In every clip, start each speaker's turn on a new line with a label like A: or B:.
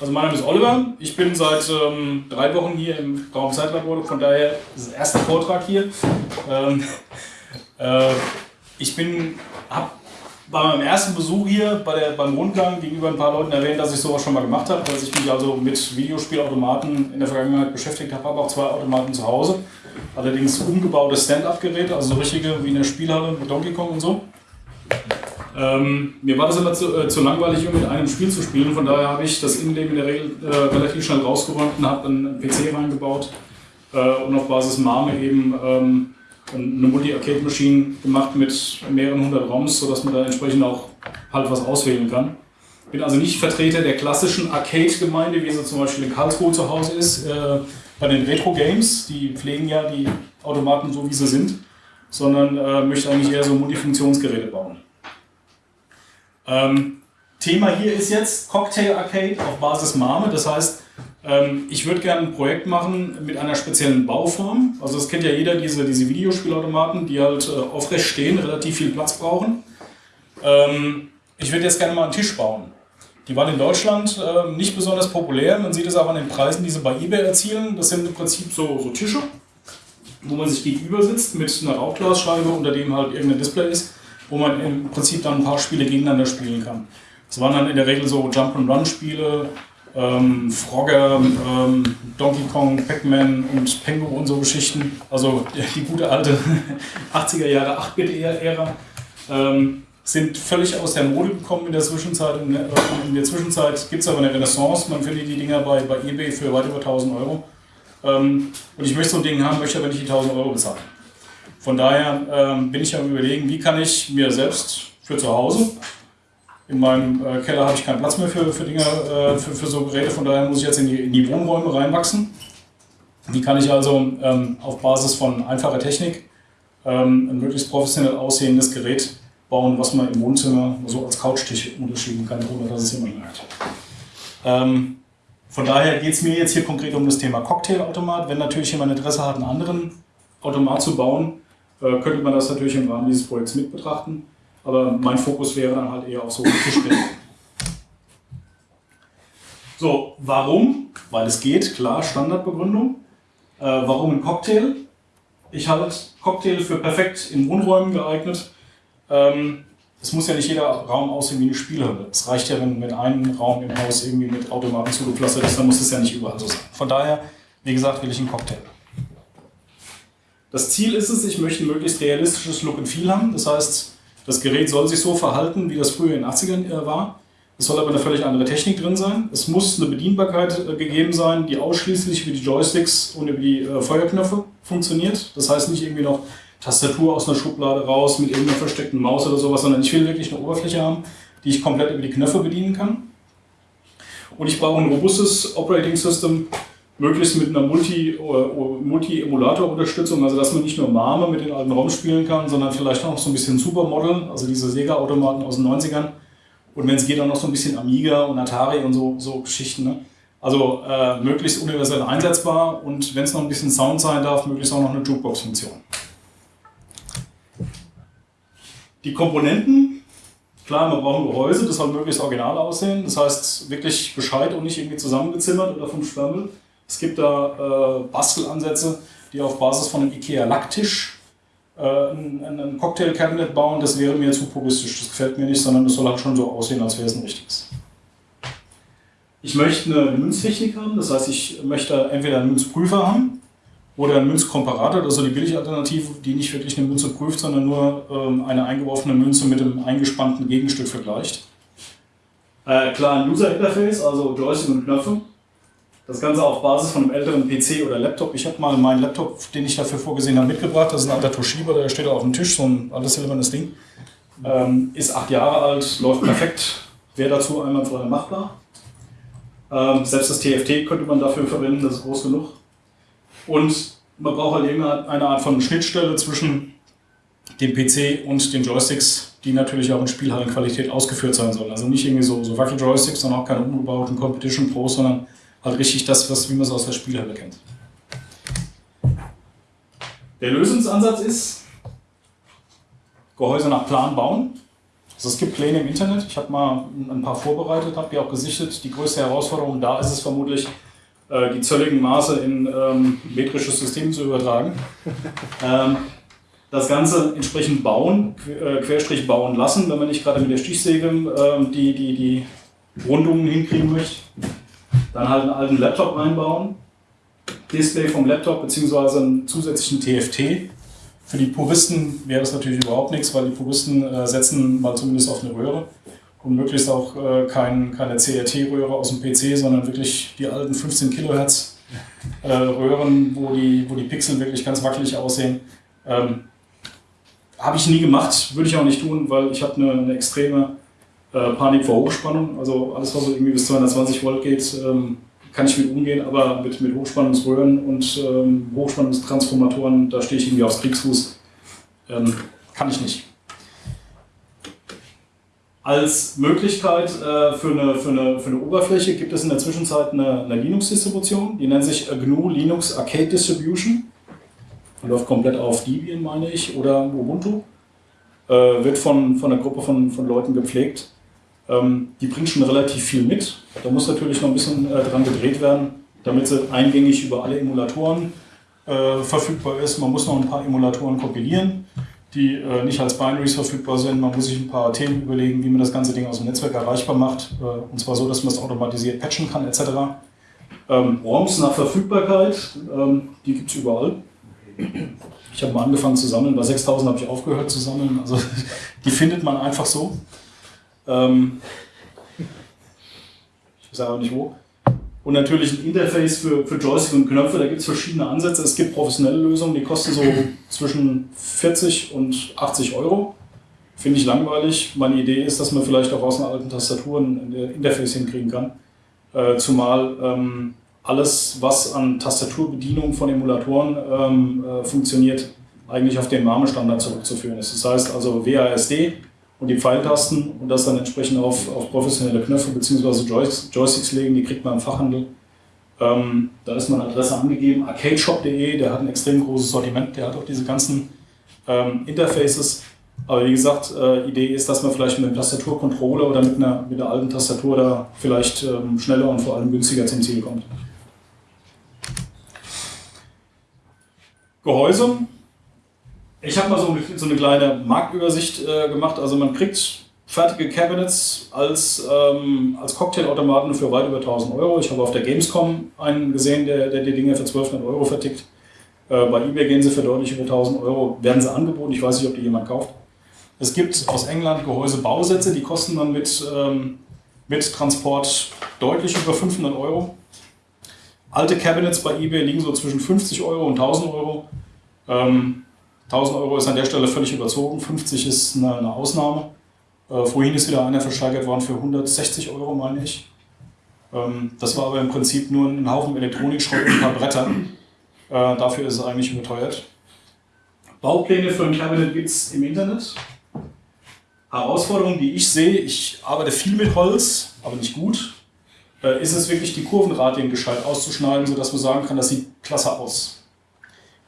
A: Also mein Name ist Oliver. Ich bin seit ähm, drei Wochen hier im Raumzeitlabor, von daher ist das erste Vortrag hier. Ähm, äh, ich bin, habe bei meinem ersten Besuch hier bei der, beim Rundgang gegenüber ein paar Leuten erwähnt, dass ich sowas schon mal gemacht habe, dass ich mich also mit Videospielautomaten in der Vergangenheit beschäftigt habe, habe auch zwei Automaten zu Hause. Allerdings umgebaute Stand-up-Geräte, also so richtige wie in der Spielhalle mit Donkey Kong und so. Ähm, mir war das immer zu, äh, zu, langweilig, um mit einem Spiel zu spielen. Von daher habe ich das Innenleben in der Regel äh, relativ schnell rausgeräumt und habe einen PC reingebaut äh, und auf Basis MAME eben ähm, eine Multi-Arcade-Maschine gemacht mit mehreren hundert ROMs, sodass man da entsprechend auch halt was auswählen kann. Bin also nicht Vertreter der klassischen Arcade-Gemeinde, wie sie zum Beispiel in Karlsruhe zu Hause ist. Äh, bei den Retro-Games, die pflegen ja die Automaten so, wie sie sind, sondern äh, möchte eigentlich eher so Multifunktionsgeräte bauen. Ähm, Thema hier ist jetzt Cocktail Arcade auf Basis MAME. Das heißt, ähm, ich würde gerne ein Projekt machen mit einer speziellen Bauform. Also das kennt ja jeder, diese, diese Videospielautomaten, die halt äh, aufrecht stehen, relativ viel Platz brauchen. Ähm, ich würde jetzt gerne mal einen Tisch bauen. Die waren in Deutschland äh, nicht besonders populär. Man sieht es auch an den Preisen, die sie bei eBay erzielen. Das sind im Prinzip so, so Tische, wo man sich gegenüber sitzt mit einer Rauchglasscheibe, unter dem halt irgendein Display ist wo man im Prinzip dann ein paar Spiele gegeneinander spielen kann. Das waren dann in der Regel so Jump-and-Run-Spiele, ähm, Frogger, ähm, Donkey Kong, Pac-Man und Pengu und so Geschichten. Also die gute alte 80er Jahre 8-Bit-Ära. Ähm, sind völlig aus der Mode gekommen in der Zwischenzeit. In der, in der Zwischenzeit gibt es aber eine Renaissance. Man findet die Dinger bei, bei eBay für weit über 1000 Euro. Ähm, und ich möchte so ein Ding haben, möchte aber nicht die 1000 Euro bezahlen. Von daher ähm, bin ich am überlegen, wie kann ich mir selbst für zu Hause, in meinem äh, Keller habe ich keinen Platz mehr für, für Dinge, äh, für, für so Geräte, von daher muss ich jetzt in die, in die Wohnräume reinwachsen. Wie kann ich also ähm, auf Basis von einfacher Technik ähm, ein möglichst professionell aussehendes Gerät bauen, was man im Wohnzimmer so als Couchtisch unterschieben kann, ohne dass es jemand merkt. Ähm, von daher geht es mir jetzt hier konkret um das Thema Cocktailautomat. Wenn natürlich jemand Interesse hat, einen anderen Automat zu bauen, äh, könnte man das natürlich im Rahmen dieses Projekts mit betrachten. Aber mein Fokus wäre dann halt eher auf so Tischgeräte. So, warum? Weil es geht, klar, Standardbegründung. Äh, warum ein Cocktail? Ich halte Cocktail für perfekt in Wohnräumen geeignet. Ähm, es muss ja nicht jeder Raum aussehen wie eine Spielhalle. Es reicht ja, wenn, wenn ein Raum im Haus irgendwie mit Automaten zugepflastert ist, dann muss es ja nicht überall so sein. Von daher, wie gesagt, will ich einen Cocktail. Das Ziel ist es, ich möchte ein möglichst realistisches Look and Feel haben. Das heißt, das Gerät soll sich so verhalten, wie das früher in den 80ern äh, war. Es soll aber eine völlig andere Technik drin sein. Es muss eine Bedienbarkeit äh, gegeben sein, die ausschließlich über die Joysticks und über die äh, Feuerknöpfe funktioniert. Das heißt nicht irgendwie noch Tastatur aus einer Schublade raus mit irgendeiner versteckten Maus oder sowas, sondern ich will wirklich eine Oberfläche haben, die ich komplett über die Knöpfe bedienen kann. Und ich brauche ein robustes Operating System, möglichst mit einer Multi-Emulator-Unterstützung, also dass man nicht nur Mame mit den alten ROMs spielen kann, sondern vielleicht auch noch so ein bisschen Supermodel, also diese Sega-Automaten aus den 90ern. Und wenn es geht, auch noch so ein bisschen Amiga und Atari und so, so Geschichten. Ne? Also äh, möglichst universell einsetzbar und wenn es noch ein bisschen Sound sein darf, möglichst auch noch eine Jukebox-Funktion. Die Komponenten, klar, man braucht ein Gehäuse, das soll möglichst original aussehen, das heißt wirklich Bescheid und nicht irgendwie zusammengezimmert oder vom Schwammel. Es gibt da äh, Bastelansätze, die auf Basis von einem IKEA Lacktisch äh, ein, ein Cocktail-Cabinet bauen. Das wäre mir zu puristisch, das gefällt mir nicht, sondern es soll halt schon so aussehen, als wäre es ein richtiges. Ich möchte eine Münztechnik haben, das heißt, ich möchte entweder einen Münzprüfer haben oder einen Münzkomparator, das ist so die Billigalternative, die nicht wirklich eine Münze prüft, sondern nur ähm, eine eingeworfene Münze mit einem eingespannten Gegenstück vergleicht. Äh, klar, ein User-Interface, also Joystick und Knöpfe. Das Ganze auf Basis von einem älteren PC oder Laptop. Ich habe mal meinen Laptop, den ich dafür vorgesehen habe, mitgebracht. Das ist ein alter Toshiba, der steht auf dem Tisch, so ein altes silbernes Ding. Ähm, ist acht Jahre alt, läuft perfekt, wäre dazu einwandfrei machbar. Ähm, selbst das TFT könnte man dafür verwenden, das ist groß genug. Und man braucht halt irgendeine Art von Schnittstelle zwischen dem PC und den Joysticks, die natürlich auch in Spielhallenqualität ausgeführt sein sollen. Also nicht irgendwie so, so Wackel-Joysticks, sondern auch keine umgebauten Competition Pros, sondern halt richtig das, was, wie man es aus der Spielhalle kennt. Der Lösungsansatz ist, Gehäuse nach Plan bauen. Also es gibt Pläne im Internet, ich habe mal ein paar vorbereitet, habe die auch gesichtet. Die größte Herausforderung da ist es vermutlich, äh, die zölligen Maße in ähm, metrisches System zu übertragen. ähm, das Ganze entsprechend bauen, äh, Querstrich bauen lassen, wenn man nicht gerade mit der Stichsäge äh, die, die, die Rundungen hinkriegen möchte. Dann halt einen alten Laptop reinbauen, Display vom Laptop bzw. einen zusätzlichen TFT für die Puristen wäre das natürlich überhaupt nichts, weil die Puristen äh, setzen mal zumindest auf eine Röhre und möglichst auch äh, kein, keine CRT-Röhre aus dem PC, sondern wirklich die alten 15 Kilohertz äh, Röhren, wo die, wo die Pixel wirklich ganz wackelig aussehen. Ähm, habe ich nie gemacht, würde ich auch nicht tun, weil ich habe eine, eine extreme äh, Panik vor Hochspannung. Also alles, was irgendwie bis 220 Volt geht, ähm, kann ich mit umgehen, aber mit, mit Hochspannungsröhren und ähm, Hochspannungstransformatoren, da stehe ich irgendwie aufs Kriegsfuß. Ähm, kann ich nicht. Als Möglichkeit äh, für, eine, für, eine, für eine Oberfläche gibt es in der Zwischenzeit eine, eine Linux-Distribution, die nennt sich GNU Linux Arcade Distribution. Die läuft komplett auf Debian, meine ich, oder Ubuntu. Äh, wird von, von einer Gruppe von, von Leuten gepflegt. Ähm, die bringt schon relativ viel mit. Da muss natürlich noch ein bisschen äh, dran gedreht werden, damit sie eingängig über alle Emulatoren äh, verfügbar ist. Man muss noch ein paar Emulatoren kompilieren, die äh, nicht als Binaries verfügbar sind. Man muss sich ein paar Themen überlegen, wie man das ganze Ding aus dem Netzwerk erreichbar macht. Äh, und zwar so, dass man es automatisiert patchen kann etc. Ähm, ROMs nach Verfügbarkeit, ähm, die gibt es überall. Ich habe mal angefangen zu sammeln, bei 6000 habe ich aufgehört zu sammeln. Also die findet man einfach so. Ähm, ich weiß auch nicht wo. Und natürlich ein Interface für, für Joystick und Knöpfe, da gibt es verschiedene Ansätze. Es gibt professionelle Lösungen, die kosten so zwischen 40 und 80 Euro. Finde ich langweilig. Meine Idee ist, dass man vielleicht auch aus einer alten Tastatur ein Interface hinkriegen kann. Äh, zumal ähm, alles, was an Tastaturbedienung von Emulatoren ähm, äh, funktioniert, eigentlich auf den MAME-Standard zurückzuführen ist. Das heißt also WASD, und die Pfeiltasten und das dann entsprechend auf, auf professionelle Knöpfe bzw. Joysticks legen, die kriegt man im Fachhandel. Ähm, da ist meine Adresse angegeben, arcadeshop.de, der hat ein extrem großes Sortiment, der hat auch diese ganzen ähm, Interfaces. Aber wie gesagt, äh, Idee ist, dass man vielleicht mit einem Tastaturcontroller oder mit einer, mit einer alten Tastatur da vielleicht ähm, schneller und vor allem günstiger zum Ziel kommt. Gehäuse, ich habe mal so, so, eine kleine Marktübersicht äh, gemacht. Also man kriegt fertige Cabinets als, ähm, als Cocktailautomaten für weit über 1000 Euro. Ich habe auf der Gamescom einen gesehen, der, der die Dinge für 1200 Euro vertickt. Äh, bei eBay gehen sie für deutlich über 1000 Euro, werden sie angeboten. Ich weiß nicht, ob die jemand kauft. Es gibt aus England Gehäusebausätze, die kosten dann mit, ähm, mit Transport deutlich über 500 Euro. Alte Cabinets bei eBay liegen so zwischen 50 Euro und 1000 Euro. Ähm, 1000 Euro ist an der Stelle völlig überzogen, 50 ist eine, eine Ausnahme. Äh, vorhin ist wieder einer versteigert worden für 160 Euro, meine ich. Ähm, das war aber im Prinzip nur ein Haufen Elektronikschrott und ein paar Bretter. Äh, dafür ist es eigentlich überteuert. Baupläne für ein Cabinet gibt es im Internet. Herausforderung, die ich sehe, ich arbeite viel mit Holz, aber nicht gut, äh, ist es wirklich die Kurvenradien gescheit auszuschneiden, sodass man sagen kann, das sieht klasse aus.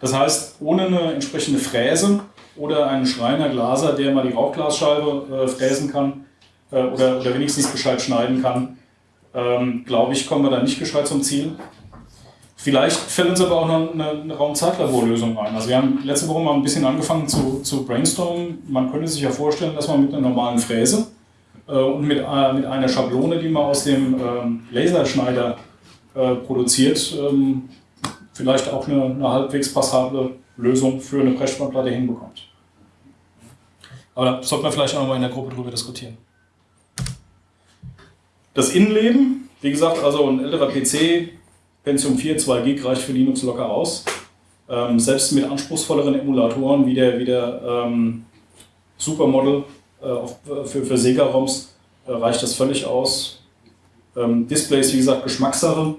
A: Das heißt, ohne eine entsprechende Fräse oder einen Schreiner, Glaser, der mal die Rauchglasscheibe äh, fräsen kann äh, oder, oder wenigstens gescheit schneiden kann, ähm, glaube ich, kommen wir da nicht gescheit zum Ziel. Vielleicht fällt uns aber auch noch eine, eine Raumzeitlaborlösung ein. Also wir haben letzte Woche mal ein bisschen angefangen zu, zu brainstormen. Man könnte sich ja vorstellen, dass man mit einer normalen Fräse äh, und mit, äh, mit einer Schablone, die man aus dem ähm, Laserschneider äh, produziert, ähm, vielleicht auch eine, eine halbwegs passable Lösung für eine Pressspannplatte hinbekommt. Aber da sollte man vielleicht auch mal in der Gruppe drüber diskutieren. Das Innenleben, wie gesagt, also ein älterer PC, Pentium 4, 2 Gig reicht für Linux locker aus. Ähm, selbst mit anspruchsvolleren Emulatoren wie der, wie der ähm, Supermodel äh, auf, für, für Sega-ROMs äh, reicht das völlig aus. Ähm, Displays, wie gesagt, Geschmackssache.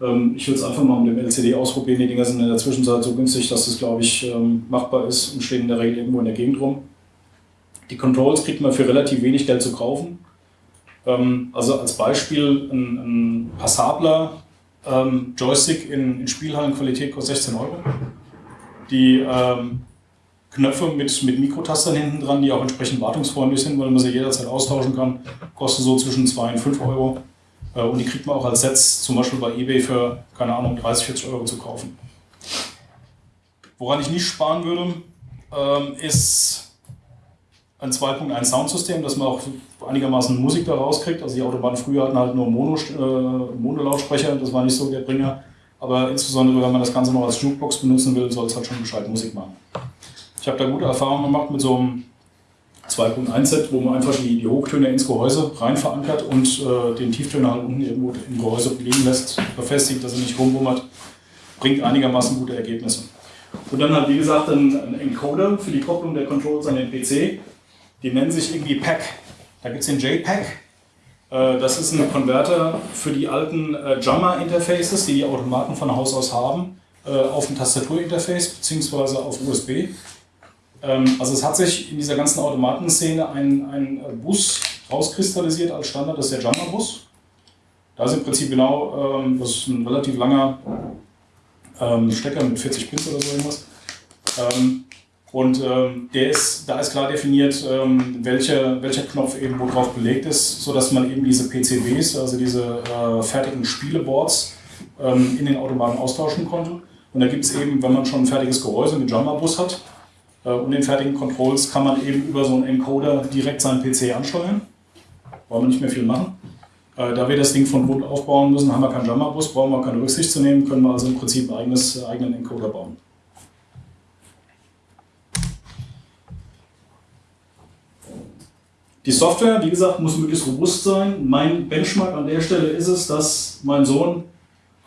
A: Ähm, ich würde es einfach mal mit dem LCD ausprobieren. Die Dinger sind in der Zwischenzeit so günstig, dass das, glaube ich, ähm, machbar ist und stehen in der Regel irgendwo in der Gegend rum. Die Controls kriegt man für relativ wenig Geld zu kaufen. Ähm, also als Beispiel ein, ein passabler Joystick in, in Spielhallenqualität kostet 16 Euro. Die Knöpfe mit, mit Mikrotastern hinten dran, die auch entsprechend wartungsfreundlich sind, weil man sie jederzeit austauschen kann. Kostet so zwischen 2 und 5 Euro. Äh, und die kriegt man auch als Sets zum Beispiel bei eBay für, keine Ahnung, 30, 40 Euro zu kaufen. Woran ich nicht sparen würde, ähm, ist ein 2.1 Soundsystem, dass man auch einigermaßen Musik da rauskriegt. Also die Autobahnen früher hatten halt nur Mono, äh, Monolautsprecher, das war nicht so der Bringer. Aber insbesondere, wenn man das Ganze noch als Jukebox benutzen will, soll es halt schon gescheit Musik machen. Ich habe da gute Erfahrungen gemacht mit so einem 2.1-Set, wo man einfach die, die Hochtöne ins Gehäuse rein verankert und äh, den Tieftöner halt unten irgendwo im Gehäuse liegen lässt, befestigt, dass er nicht rumwummert. Bringt einigermaßen gute Ergebnisse. Und dann halt, wie gesagt, ein, ein Encoder für die Kopplung der Controls an den PC. Die nennen sich irgendwie PAC. Da gibt es den JPAC. Äh, das ist ein Konverter für die alten äh, JAMA-Interfaces, die die Automaten von Haus aus haben, äh, auf ein Tastaturinterface bzw. auf USB. Ähm, also es hat sich in dieser ganzen Automatenszene ein, ein Bus rauskristallisiert als Standard, das ist der JAMA-Bus. Da ist im Prinzip genau, ähm, das ist ein relativ langer ähm, Stecker mit 40 Pins oder so irgendwas. Und der ist, da ist klar definiert, welcher, welcher Knopf eben wo drauf belegt ist, sodass man eben diese PCBs, also diese äh, fertigen Spieleboards, in den Automaten austauschen konnte. Und da gibt es eben, wenn man schon ein fertiges Gehäuse mit Jumper-Bus hat äh, und den fertigen Controls, kann man eben über so einen Encoder direkt seinen PC ansteuern. Brauchen wir nicht mehr viel machen. Äh, da wir das Ding von Grund aufbauen müssen, haben wir keinen Jumper-Bus, brauchen wir keine Rücksicht zu nehmen, können wir also im Prinzip einen eigenes, eigenen Encoder bauen. Die Software, wie gesagt, muss möglichst robust sein. Mein Benchmark an der Stelle ist es, dass mein Sohn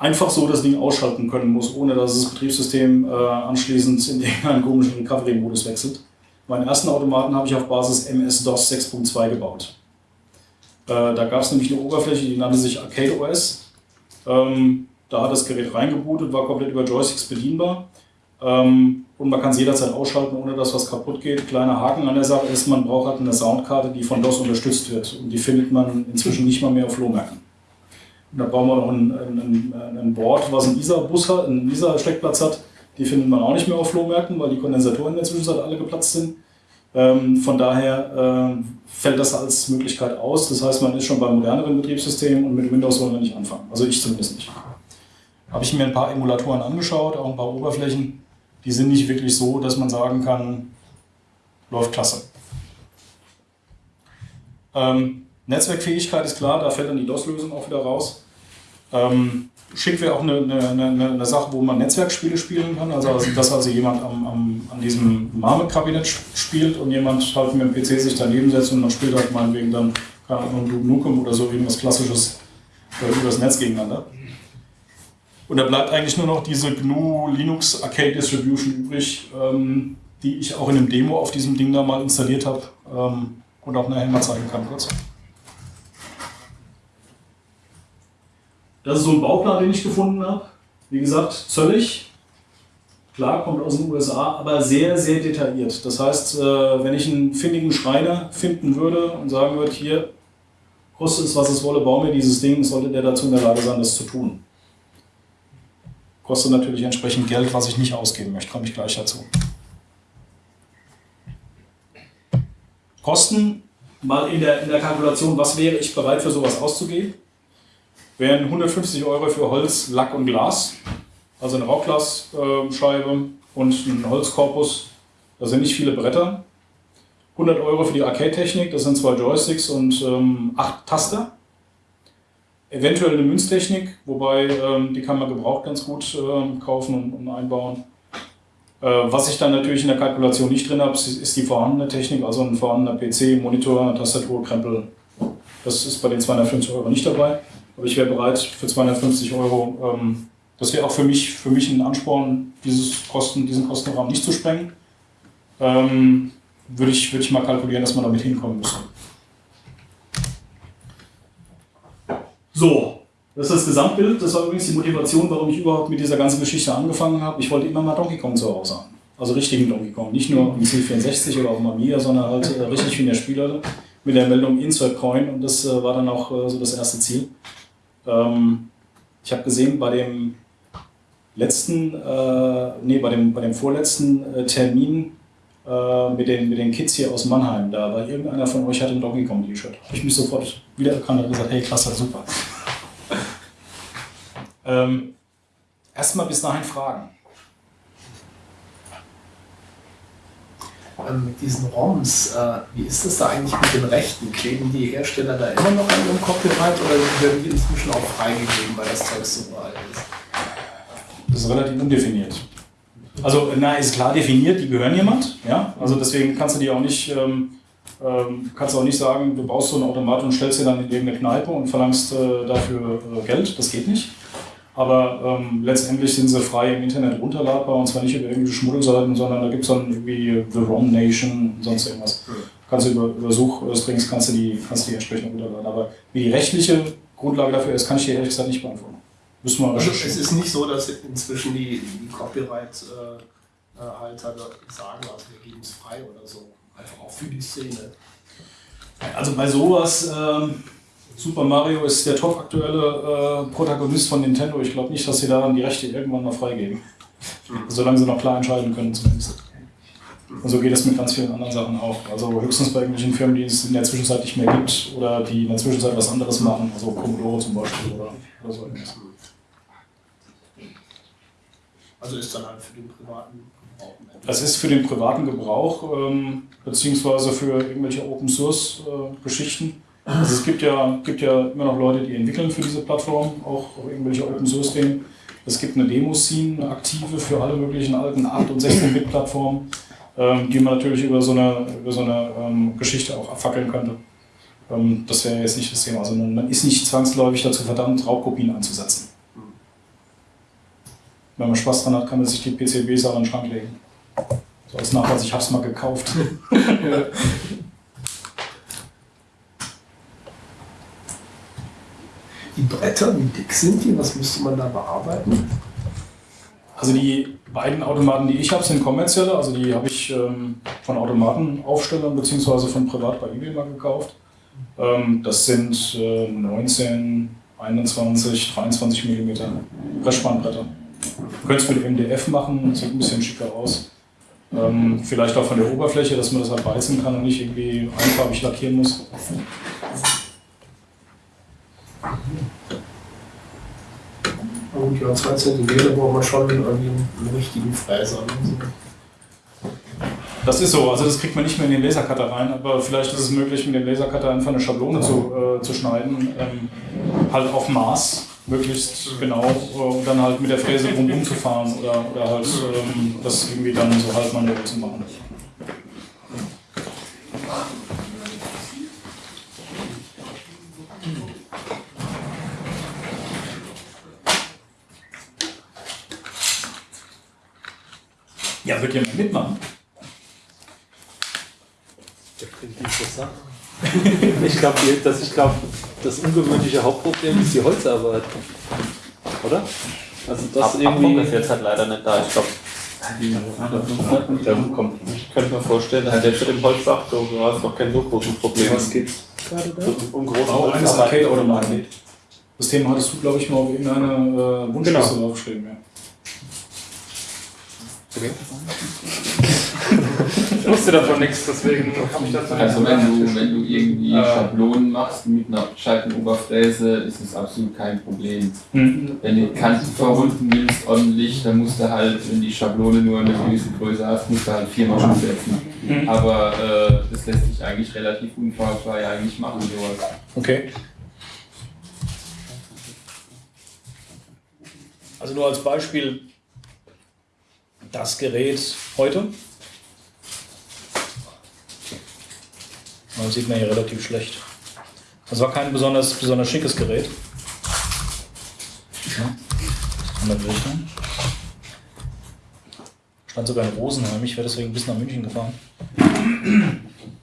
A: einfach so das Ding ausschalten können muss, ohne dass das Betriebssystem äh, anschließend in irgendeinen komischen Recovery-Modus wechselt. Meinen ersten Automaten habe ich auf Basis MS-DOS 6.2 gebaut. Äh, da gab es nämlich eine Oberfläche, die nannte sich Arcade OS. Ähm, da hat das Gerät reingebootet, war komplett über Joysticks bedienbar. Ähm, und man kann es jederzeit ausschalten, ohne dass was kaputt geht. Kleiner Haken an der Sache ist, man braucht halt eine Soundkarte, die von DOS unterstützt wird. Und die findet man inzwischen nicht mal mehr auf Flohmärkten. Da brauchen wir noch ein, ein, ein Board, was einen ISA-Bus hat, einen ISA-Steckplatz hat. Die findet man auch nicht mehr auf Flohmärkten, weil die Kondensatoren in der Zwischenzeit alle geplatzt sind. Ähm, von daher äh, fällt das als Möglichkeit aus. Das heißt, man ist schon bei moderneren Betriebssystemen und mit Windows wollen wir nicht anfangen. Also ich zumindest nicht. Habe ich mir ein paar Emulatoren angeschaut, auch ein paar Oberflächen die sind nicht wirklich so, dass man sagen kann, läuft klasse. Ähm, Netzwerkfähigkeit ist klar, da fällt dann die DOS-Lösung auch wieder raus. Ähm, schick wäre auch eine, eine, eine, Sache, wo man Netzwerkspiele spielen kann. Also, dass also jemand am, am, an diesem Marmot-Kabinett spielt und jemand halt mit dem PC sich daneben setzt und man spielt halt meinetwegen dann, keine Ahnung, Duke Nukem oder so irgendwas Klassisches äh, übers Netz gegeneinander. Und da bleibt eigentlich nur noch diese GNU Linux Arcade Distribution übrig, ähm, die ich auch in einem Demo auf diesem Ding da mal installiert habe ähm, und auch nachher mal zeigen kann kurz. Das ist so ein Bauplan, den ich gefunden habe. Wie gesagt, zöllig. Klar, kommt aus den USA, aber sehr, sehr detailliert. Das heißt, äh, wenn ich einen findigen Schreiner finden würde und sagen würde, hier, kostet es, was es wolle, baue mir dieses Ding, sollte der dazu in der Lage sein, das zu tun. Kostet natürlich entsprechend Geld, was ich nicht ausgeben möchte, komme ich gleich dazu. Kosten, mal in der, in der Kalkulation, was wäre ich bereit für sowas auszugeben? Wären 150 Euro für Holz, Lack und Glas, also eine Rauchglasscheibe und ein Holzkorpus, da sind nicht viele Bretter. 100 Euro für die Arcade-Technik, das sind zwei Joysticks und ähm, acht Taster. Eventuell eine Münztechnik, wobei ähm, die kann man gebraucht ganz gut ähm, kaufen und, und einbauen. Äh, was ich dann natürlich in der Kalkulation nicht drin habe, ist die vorhandene Technik, also ein vorhandener PC, Monitor, Tastatur, Krempel. Das ist bei den 250 Euro nicht dabei. Aber ich wäre bereit für 250 Euro, ähm, das wäre auch für mich, für mich ein Ansporn, dieses Kosten, diesen Kostenrahmen nicht zu sprengen. Ähm, würde, ich, würde ich mal kalkulieren, dass man damit hinkommen müsste. So, das ist das Gesamtbild. Das war übrigens die Motivation, warum ich überhaupt mit dieser ganzen Geschichte angefangen habe. Ich wollte immer mal Donkey Kong zu Hause haben. Also richtigen Donkey Kong. Nicht nur im C64 oder auf dem Amiga, sondern halt äh, richtig wie in der Spieler mit der Meldung Insert Coin. Und das äh, war dann auch äh, so das erste Ziel. Ähm, ich habe gesehen, bei dem letzten, äh, nee, bei dem, bei dem vorletzten äh, Termin äh, mit, den, mit den Kids hier aus Mannheim da, weil irgendeiner von euch hatte ein Donkey Kong T-Shirt. Habe ich mich sofort wiedererkannt und gesagt, hey, klasse, super. ähm, Erstmal bis dahin Fragen.
B: Ähm, mit diesen ROMs, äh, wie ist das da eigentlich mit den Rechten? Kleben die Hersteller da immer noch an ihrem Copyright oder werden die inzwischen auch freigegeben, weil das Zeug so alt ist?
A: Das ist relativ undefiniert. Also, na, ist klar definiert, die gehören jemand, ja. Also deswegen kannst du die auch nicht, ähm, ähm, kannst auch nicht sagen, du baust so einen Automat und stellst dir dann in irgendeine Kneipe und verlangst äh, dafür äh, Geld. Das geht nicht. Aber ähm, letztendlich sind sie frei im Internet runterladbar und zwar nicht über irgendwelche Schmuddelseiten, sondern da gibt es dann irgendwie The Wrong Nation und sonst irgendwas. Kannst du über, über Suchstrings kannst du die, kannst du die entsprechend runterladen. Aber wie die rechtliche Grundlage dafür ist, kann ich dir ehrlich gesagt nicht beantworten.
B: Müssen wir also es ist nicht so, dass inzwischen die, die Copyright-Halter sagen, also wir geben es frei oder so. Einfach auch für die Szene.
A: Also bei sowas, ähm, Super Mario ist der top aktuelle äh, Protagonist von Nintendo. Ich glaube nicht, dass sie daran die Rechte irgendwann mal freigeben. Mhm. Solange sie noch klar entscheiden können zumindest. Und so geht es mit ganz vielen anderen Sachen auch. Also höchstens bei irgendwelchen Firmen, die es in der Zwischenzeit nicht mehr gibt oder die in der Zwischenzeit was anderes machen, also Commodore zum Beispiel oder, oder so etwas.
B: Also ist dann halt für den privaten
A: Gebrauch. Das ist für den privaten Gebrauch, ähm, beziehungsweise für irgendwelche Open Source äh, Geschichten. Also es gibt ja, gibt ja immer noch Leute, die entwickeln für diese Plattform, auch irgendwelche Open Source Themen. Es gibt eine Demo-Scene, eine aktive für alle möglichen alten 8- und 16-Bit-Plattformen, ähm, die man natürlich über so eine, über so eine ähm, Geschichte auch abfackeln könnte. Ähm, das wäre jetzt nicht das Thema, sondern man ist nicht zwangsläufig dazu verdammt, Raubkopien einzusetzen. Wenn man Spaß dran hat, kann man sich die PCBs auch in den Schrank legen. So als Nachweis, ich habe es mal gekauft.
B: Die Bretter, wie dick sind die? Was müsste man da bearbeiten?
A: Also die beiden Automaten, die ich habe, sind kommerzielle. Also die habe ich ähm, von Automatenaufstellern bzw. von privat bei eBay mal gekauft. Ähm, das sind äh, 19, 21, 23 mm Pressspannbretter. Du könntest mit MDF machen, sieht ein bisschen schicker aus. Ähm, vielleicht auch von der Oberfläche, dass man das halt beißen kann und nicht irgendwie einfarbig lackieren muss.
B: Und ja, 2 cm braucht man schon irgendwie einen richtigen Fräser.
A: Das ist so, also das kriegt man nicht mehr in den Lasercutter rein, aber vielleicht ist es möglich, mit dem Lasercutter einfach eine Schablone zu, äh, zu schneiden, ähm, halt auf Maß, möglichst genau, äh, und dann halt mit der Fräse rum zu fahren oder, oder halt ähm, das irgendwie dann so halt manuell zu machen. Ja, wird jemand mitmachen?
C: Das klingt interessant. ich glaube, das, glaub, das ungewöhnliche Hauptproblem ist die Holzarbeit. Oder?
D: Also das Ab, irgendwie. ist jetzt halt leider nicht da. Ich glaube, ich könnte mir vorstellen, dass selbst mit dem Holzdach, du hast noch kein so großes Problem.
A: Was geht's gerade da? Um große Auch eines Arcade-Automaten. Das Thema hattest du, glaube ich, mal auf irgendeiner äh, Wunschliste genau. aufgeschrieben. Ja.
C: Okay. ich wusste davon nichts, deswegen habe ich das
D: Also wenn du, wenn du irgendwie äh, Schablonen machst mit einer Scheitenoberfräse, ist es absolut kein Problem. Mhm. Wenn du die Kanten verrunden willst ordentlich, dann musst du halt, wenn die Schablone nur eine gewisse Größe hast, musst du halt viermal umsetzen. Mhm. Aber äh, das lässt sich eigentlich relativ unfallfrei eigentlich machen, sowas.
A: Okay. Also nur als Beispiel, das Gerät heute. Das sieht man hier relativ schlecht. Das war kein besonders, besonders schickes Gerät. Ja. Stand sogar in Rosenheim. Ich wäre deswegen bis nach München gefahren.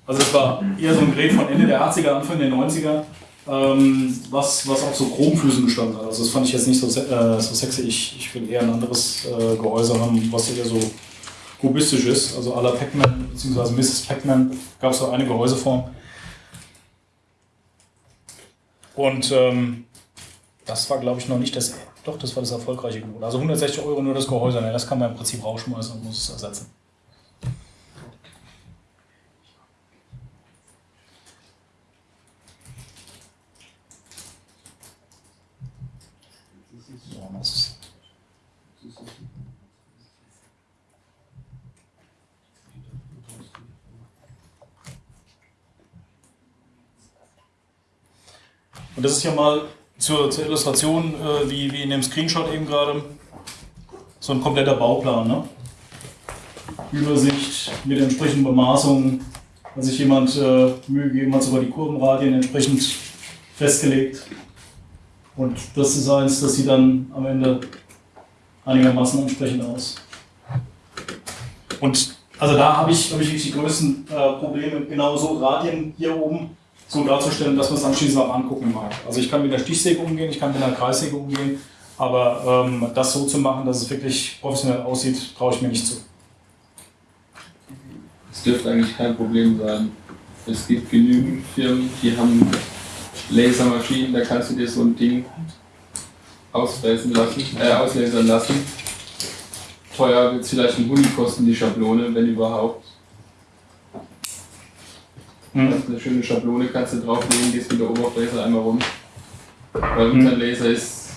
A: Also es war eher so ein Gerät von Ende der 80er, Anfang der 90er ähm, was, was auf so Chromfüßen gestanden hat. Also das fand ich jetzt nicht so, äh, so sexy. Ich, ich will eher ein anderes äh, Gehäuse haben, was eher so kubistisch ist. Also à la Pac-Man bzw. Mrs. Pac-Man gab es so eine Gehäuseform. Und ähm, das war, glaube ich, noch nicht das. Doch, das war das erfolgreiche Gebot. Also 160 Euro nur das Gehäuse, ne? das kann man im Prinzip rausschmeißen und muss es ersetzen. Und das ist ja mal zur, zur Illustration, äh, wie, wie in dem Screenshot eben gerade, so ein kompletter Bauplan. Ne? Übersicht mit entsprechenden Bemaßungen, wenn sich jemand äh, Mühe gegeben hat, sogar die Kurvenradien entsprechend festgelegt. Und das Design, das sieht dann am Ende einigermaßen entsprechend aus. Und also da habe ich, hab ich die größten äh, Probleme, genau so Radien hier oben so darzustellen, dass man es anschließend auch angucken mag. Also ich kann mit der Stichsäge umgehen, ich kann mit der Kreissäge umgehen, aber ähm, das so zu machen, dass es wirklich professionell aussieht, traue ich mir nicht zu.
D: Es dürfte eigentlich kein Problem sein. Es gibt genügend Firmen, die haben Lasermaschinen, da kannst du dir so ein Ding ausfräsen lassen, äh, auslasern lassen. Teuer wird es vielleicht ein Huni kosten, die Schablone, wenn überhaupt.
A: Hm.
D: Das ist eine schöne Schablone, kannst du drauflegen, gehst mit der Oberfläche einmal rum. Weil unser Laser ist,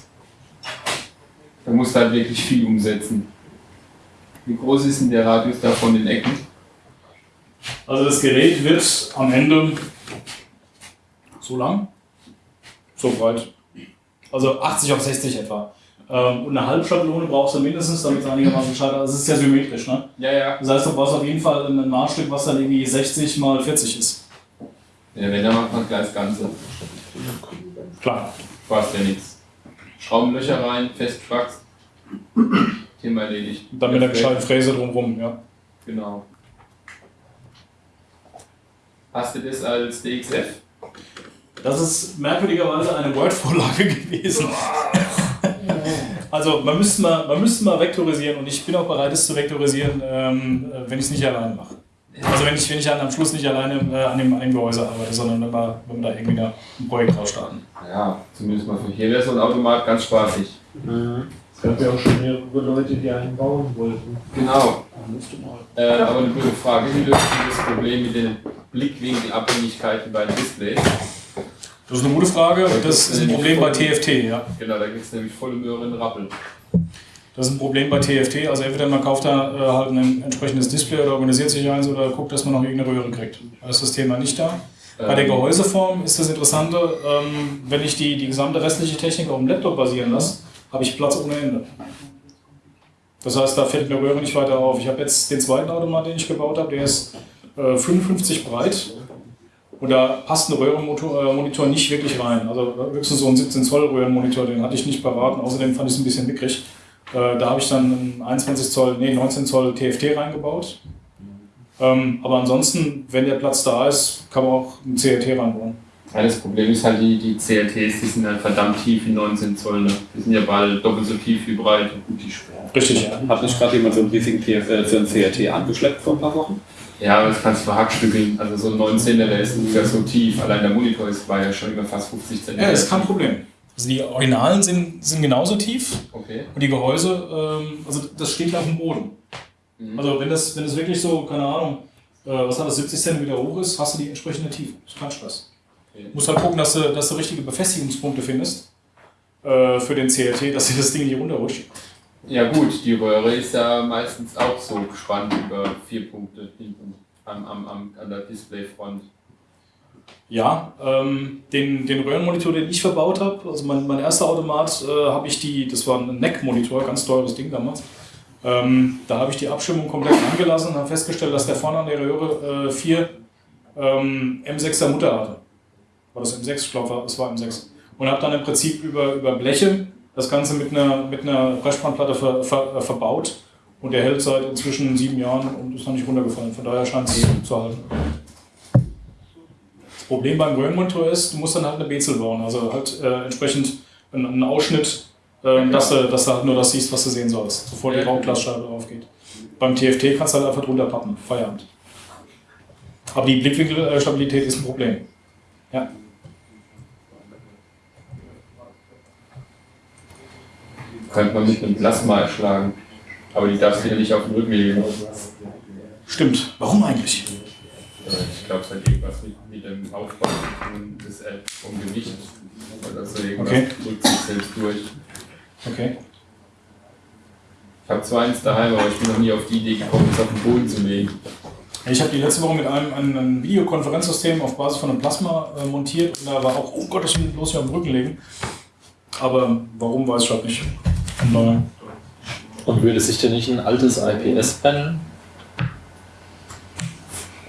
D: da musst du halt wirklich viel umsetzen. Wie groß ist denn der Radius da von den Ecken?
A: Also das Gerät wird am Ende so lang, so breit. Also 80 auf 60 etwa. Ähm, und eine Halbschablone brauchst du mindestens, damit es einigermaßen scheitert. Also es ist ja symmetrisch. Ne?
D: Ja, ja.
A: Das heißt, du brauchst auf jeden Fall ein Maßstück, was dann irgendwie 60 mal 40 ist.
D: Ja, wenn, dann macht man gleich das Ganze.
A: Klar.
D: Kostet ja nichts. Schraubenlöcher rein, festfragst. Thema erledigt.
A: Dann mit einer gescheiten Fräse drumherum, ja.
D: Genau. Hast du das als DXF?
A: Das ist merkwürdigerweise eine Word-Vorlage gewesen. Also man müsste, mal, man müsste mal vektorisieren und ich bin auch bereit, es zu vektorisieren, ähm, äh, wenn ich es nicht alleine mache. Also wenn ich, wenn ich dann am Schluss nicht alleine äh, an, dem, an dem Gehäuse arbeite, sondern wenn wir, wenn wir da irgendwie da ein Projekt draus starten.
D: Ja, zumindest mal für hier wäre so ein Automat ganz spaßig.
C: Es gab ja auch schon mehrere Leute, die einen bauen wollten.
D: Genau.
C: Mal.
D: Äh, aber eine gute Frage, wie löst du das Problem mit den Blickwinkelabhängigkeiten bei Displays?
A: Das ist eine gute Frage. Das ist ein Problem bei TFT, ja.
D: Genau, da gibt es nämlich volle Möhre in Rappel.
A: Das ist ein Problem bei TFT. Also entweder man kauft da äh, halt ein entsprechendes Display oder organisiert sich eins oder guckt, dass man noch irgendeine Röhre kriegt. Da ist das Thema nicht da. Bei der
D: Ähm,
A: Gehäuseform ist das Interessante, ähm, wenn ich die, die gesamte restliche Technik auf dem Laptop basieren lasse, habe ich Platz ohne Ende. Das heißt, da fällt mir Röhre nicht weiter auf. Ich habe jetzt den zweiten Automat, den ich gebaut habe, der ist äh, 55 breit und da passt ein Röhrenmonitor äh, nicht wirklich rein. Also höchstens so ein 17 Zoll Röhrenmonitor, den hatte ich nicht parat und außerdem fand ich es ein bisschen mickrig. Äh, da habe ich dann einen 21 Zoll, nee 19 Zoll TFT reingebaut. Ähm, aber ansonsten, wenn der Platz da ist, kann man auch ein CRT reinbauen.
D: Ja, das Problem ist halt, die, die CLTs, die sind halt verdammt tief in 19 Zoll. Ne? Die sind ja bald doppelt so tief wie breit. Und die schwer.
A: Richtig, ja.
E: Hat nicht gerade jemand so einen riesigen TF, äh, so einen CRT angeschleppt vor ein paar Wochen?
D: Ja, aber das kannst du verhackstückeln. Also so ein 19er, der ist ungefähr so tief. Allein der Monitor ist, war ja schon über fast 50 cm.
A: Ja, ist kein Problem. Also die Originalen sind, sind genauso tief
D: Okay.
A: und die Gehäuse, ähm, also das steht auf dem Boden.
D: Mhm.
A: Also wenn das, wenn das wirklich so, keine Ahnung, äh, was hat das, 70 cm hoch ist, hast du die entsprechende Tiefe. Ist kein Stress.
D: Okay.
A: Du musst halt gucken, dass du, dass du richtige Befestigungspunkte findest äh, für den CLT, dass dir das Ding nicht runterrutscht.
D: Ja gut, die Röhre ist ja meistens auch so gespannt über vier Punkte hinten am, am, am, an der Displayfront.
A: Ja, ähm, den, den Röhrenmonitor, den ich verbaut habe, also mein, mein erster Automat, äh, habe ich die, das war ein NEC-Monitor, ganz teures Ding damals. Ähm, da habe ich die Abstimmung komplett angelassen und habe festgestellt, dass der vorne an der Röhre äh, vier ähm, M6er Mutter hatte. War das M6? Ich glaube, es war M6. Und habe dann im Prinzip über, über Bleche das Ganze mit einer, mit einer Pressspannplatte ver, ver, äh, verbaut. Und der hält seit inzwischen sieben Jahren und ist noch nicht runtergefallen. Von daher scheint es zu halten. Das Problem beim Röhrenmonitor ist, du musst dann halt eine Bezel bauen, also halt äh, entsprechend einen, einen Ausschnitt, äh, dass, du, dass du halt nur das siehst, was du sehen sollst, bevor die
D: Ja.
A: Raumglasscheibe aufgeht. Beim TFT kannst du halt einfach drunter pappen, Feierabend. Aber die Blickwinkelstabilität ist ein Problem. Ja.
D: Könnte man mit einem Plasma erschlagen. Aber die darfst du ja nicht auf den Rücken legen.
A: Stimmt. Warum eigentlich?
D: Hat irgendwas mit, mit dem Aufbau des, äh, vom Gewicht. Oder so irgendwas
A: Okay.
D: drückt sich selbst durch.
A: Okay.
D: Ich habe zwar eins daheim, aber ich bin noch nie auf die Idee gekommen, es auf den Boden zu legen.
A: Ich habe die letzte Woche mit einem, einem, einem Videokonferenzsystem auf Basis von einem Plasma äh, montiert und da war auch, oh Gott, das muss ich am Rücken legen. Aber warum, weiß ich halt nicht.
C: Und würde sich denn nicht ein altes IPS-Panel?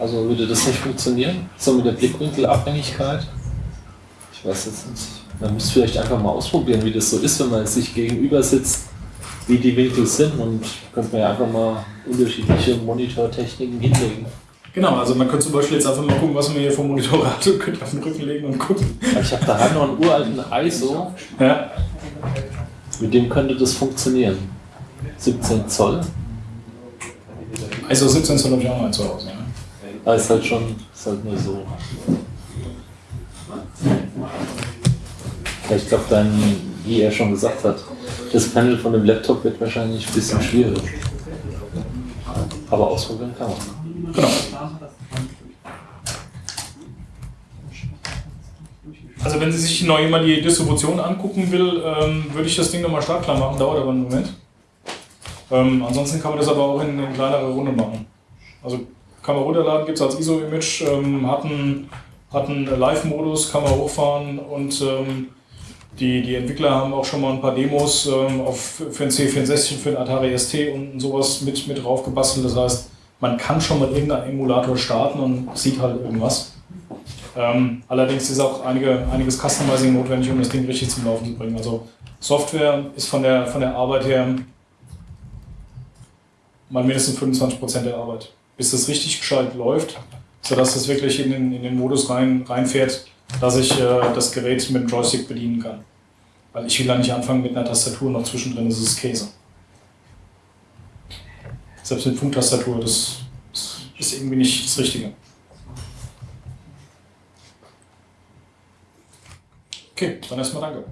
C: Also würde das nicht funktionieren? So mit der Blickwinkelabhängigkeit? Ich weiß jetzt nicht. Man müsste vielleicht einfach mal ausprobieren, wie das so ist, wenn man sich gegenüber sitzt, wie die Winkel sind und könnte man ja einfach mal unterschiedliche Monitortechniken hinlegen.
A: Genau, also man könnte zum Beispiel jetzt einfach mal gucken, was man hier vom Monitor hat und könnte auf den Rücken legen und gucken.
C: Ich habe daheim noch einen uralten ISO,
A: Ja.
C: mit dem könnte das funktionieren. 17 Zoll,
A: Also 17 Zoll habe ich auch mal zu Hause.
C: Aber ist halt schon, ist halt nur so. Ja, Ich glaube, dann, wie er schon gesagt hat, das Panel von dem Laptop wird wahrscheinlich ein bisschen schwierig. Aber ausprobieren kann man.
A: Genau. Also wenn Sie sich noch jemand die Distribution angucken will, ähm, würde ich das Ding nochmal startklar machen, dauert aber einen Moment. Ähm, ansonsten kann man das aber auch in eine kleinere Runde machen. Also kann man runterladen, gibt es als ISO-Image, ähm, hat einen, einen Live-Modus, kann man hochfahren und ähm, die, die Entwickler haben auch schon mal ein paar Demos ähm, auf, für den C64, für den Atari ST und sowas mit, mit drauf gebastelt. Das heißt, man kann schon mal irgendeinen Emulator starten und sieht halt irgendwas. Ähm, allerdings ist auch einige, einiges Customizing notwendig, um das Ding richtig zum Laufen zu bringen. Also Software ist von der, von der Arbeit her mal mindestens 25% der Arbeit. Bis das richtig gescheit läuft, sodass es wirklich in den, in den Modus rein, reinfährt, dass ich äh, das Gerät mit dem Joystick bedienen kann. Weil ich will da nicht anfangen mit einer Tastatur, noch zwischendrin ist es Käse. Selbst mit Funktastatur, das, das ist irgendwie nicht das Richtige. Okay, dann erstmal danke.